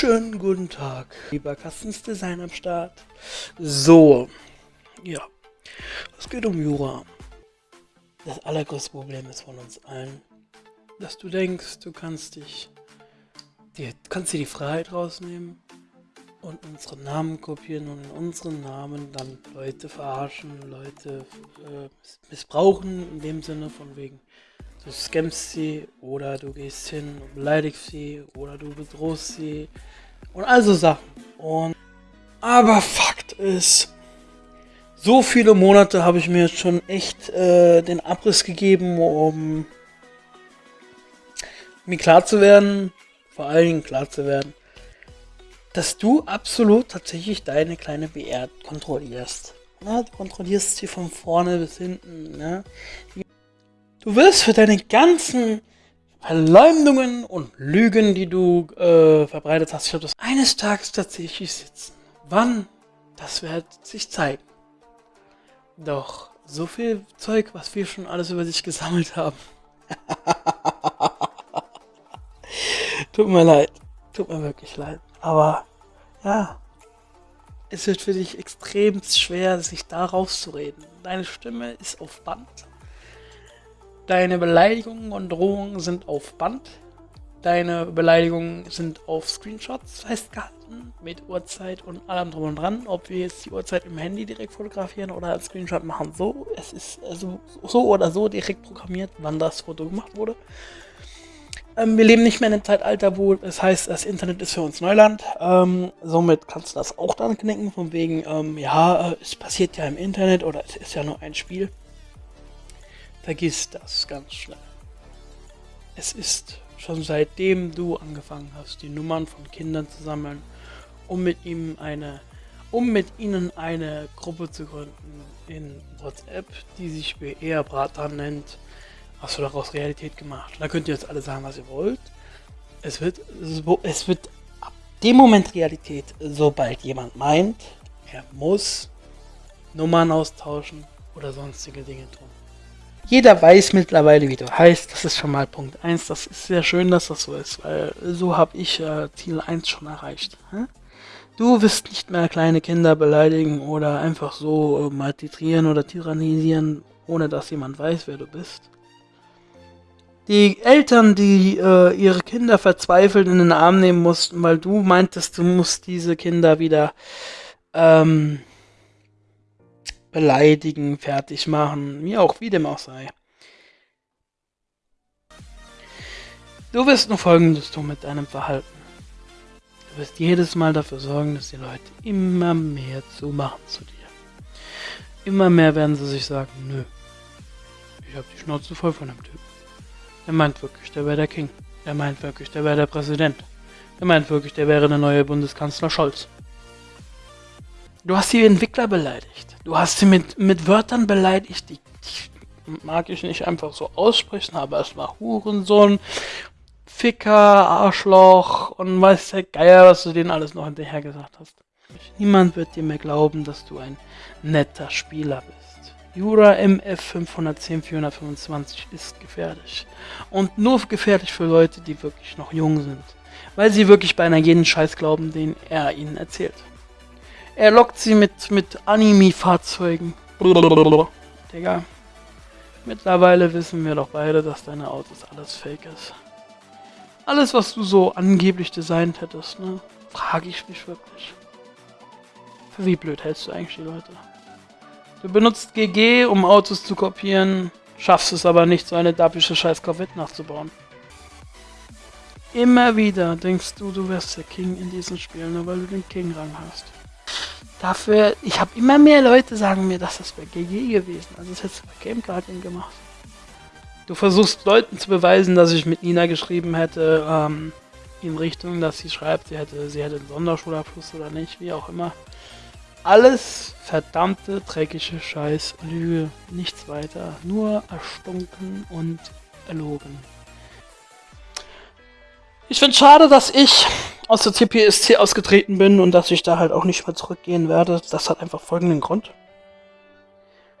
Schönen guten Tag, lieber Customs Design am Start. So, ja, es geht um Jura. Das allergrößte Problem ist von uns allen, dass du denkst, du kannst dich, dir, kannst dir die Freiheit rausnehmen und unsere Namen kopieren und in unseren Namen dann Leute verarschen, Leute äh, missbrauchen, in dem Sinne von wegen, du scammst sie oder du gehst hin und beleidigst sie oder du bedrohst sie und also Sachen. Und aber Fakt ist, so viele Monate habe ich mir jetzt schon echt äh, den Abriss gegeben, um mir klar zu werden, vor allen Dingen klar zu werden, dass du absolut tatsächlich deine kleine BR kontrollierst. Ja, du kontrollierst sie von vorne bis hinten. Ne? Du wirst für deine ganzen Verleumdungen und Lügen, die du äh, verbreitet hast, ich glaube, das eines Tages tatsächlich sitzen. Wann? Das wird sich zeigen. Doch so viel Zeug, was wir schon alles über dich gesammelt haben. Tut mir leid. Tut mir wirklich leid. Aber ja, es wird für dich extrem schwer, sich da rauszureden. Deine Stimme ist auf Band. Deine Beleidigungen und Drohungen sind auf Band. Deine Beleidigungen sind auf Screenshots festgehalten mit Uhrzeit und allem drum und dran. Ob wir jetzt die Uhrzeit im Handy direkt fotografieren oder als Screenshot machen, so. Es ist also so oder so direkt programmiert, wann das Foto gemacht wurde. Ähm, wir leben nicht mehr in einem Zeitalter, wo es heißt, das Internet ist für uns Neuland. Ähm, somit kannst du das auch dann knicken, von wegen, ähm, ja, äh, es passiert ja im Internet oder es ist ja nur ein Spiel. Vergiss das ganz schnell. Es ist schon seitdem du angefangen hast, die Nummern von Kindern zu sammeln, um mit ihm eine, um mit ihnen eine Gruppe zu gründen in WhatsApp, die sich BR Bratan nennt, hast du daraus Realität gemacht. Da könnt ihr jetzt alle sagen, was ihr wollt. Es wird, es wird ab dem Moment Realität, sobald jemand meint, er muss Nummern austauschen oder sonstige Dinge tun. Jeder weiß mittlerweile, wie du heißt. Das ist schon mal Punkt 1. Das ist sehr schön, dass das so ist, weil so habe ich äh, Ziel 1 schon erreicht. Hä? Du wirst nicht mehr kleine Kinder beleidigen oder einfach so äh, maltitrieren oder tyrannisieren, ohne dass jemand weiß, wer du bist. Die Eltern, die äh, ihre Kinder verzweifelt in den Arm nehmen mussten, weil du meintest, du musst diese Kinder wieder ähm, beleidigen, fertig machen, wie auch, wie dem auch sei. Du wirst nur folgendes tun mit deinem Verhalten. Du wirst jedes Mal dafür sorgen, dass die Leute immer mehr zumachen zu dir. Immer mehr werden sie sich sagen, nö, ich habe die Schnauze voll von dem Typ. Der meint wirklich, der wäre der King. Der meint wirklich, der wäre der Präsident. Der meint wirklich, der wäre der neue Bundeskanzler Scholz. Du hast die Entwickler beleidigt. Du hast sie mit, mit Wörtern beleidigt, die, die mag ich nicht einfach so aussprechen, aber es war Hurensohn, Ficker, Arschloch und weiß der Geier, was du denen alles noch hinterher gesagt hast. Niemand wird dir mehr glauben, dass du ein netter Spieler bist. Jura MF 510 425 ist gefährlich. Und nur gefährlich für Leute, die wirklich noch jung sind. Weil sie wirklich beinahe jeden Scheiß glauben, den er ihnen erzählt. Er lockt sie mit, mit Anime-Fahrzeugen. Digga. Mittlerweile wissen wir doch beide, dass deine Autos alles fake ist. Alles, was du so angeblich designt hättest, ne? Frage ich mich wirklich. Für wie blöd hältst du eigentlich die Leute? Du benutzt GG, um Autos zu kopieren, schaffst es aber nicht, so eine dappische scheiß Corvette nachzubauen. Immer wieder denkst du, du wärst der King in diesen Spielen, nur weil du den King-Rang hast. Dafür, ich habe immer mehr Leute sagen mir, dass das bei GG gewesen. Also das hättest du bei Game Guardian gemacht. Du versuchst Leuten zu beweisen, dass ich mit Nina geschrieben hätte, ähm, in Richtung, dass sie schreibt, sie hätte, sie hätte einen Sonderschulabschluss oder nicht, wie auch immer. Alles verdammte, dreckige Scheiß, Lüge, nichts weiter. Nur erstunken und erlogen. Ich finde schade, dass ich aus der CPSC ausgetreten bin und dass ich da halt auch nicht mehr zurückgehen werde. Das hat einfach folgenden Grund.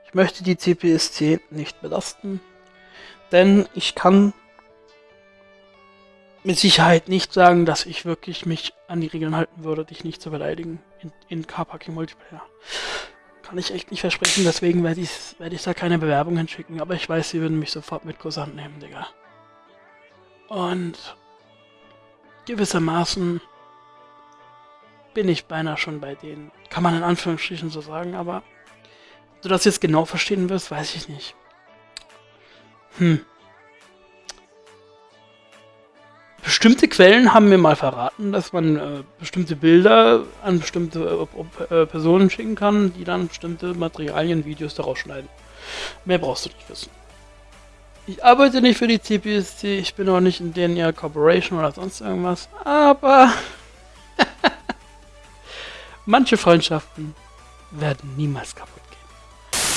Ich möchte die CPSC nicht belasten, denn ich kann mit Sicherheit nicht sagen, dass ich wirklich mich an die Regeln halten würde, dich nicht zu beleidigen in, in Carparking Multiplayer. Kann ich echt nicht versprechen, deswegen werde ich, werd ich da keine Bewerbung hinschicken, aber ich weiß, sie würden mich sofort mit Kursant nehmen, Digga. Und gewissermaßen bin ich beinahe schon bei denen. Kann man in Anführungsstrichen so sagen, aber du das jetzt genau verstehen wirst, weiß ich nicht. Hm. Bestimmte Quellen haben mir mal verraten, dass man äh, bestimmte Bilder an bestimmte äh, Personen schicken kann, die dann bestimmte Materialien, Videos daraus schneiden. Mehr brauchst du nicht wissen. Ich arbeite nicht für die CPSC, ich bin auch nicht in denen Corporation oder sonst irgendwas, aber manche Freundschaften werden niemals kaputt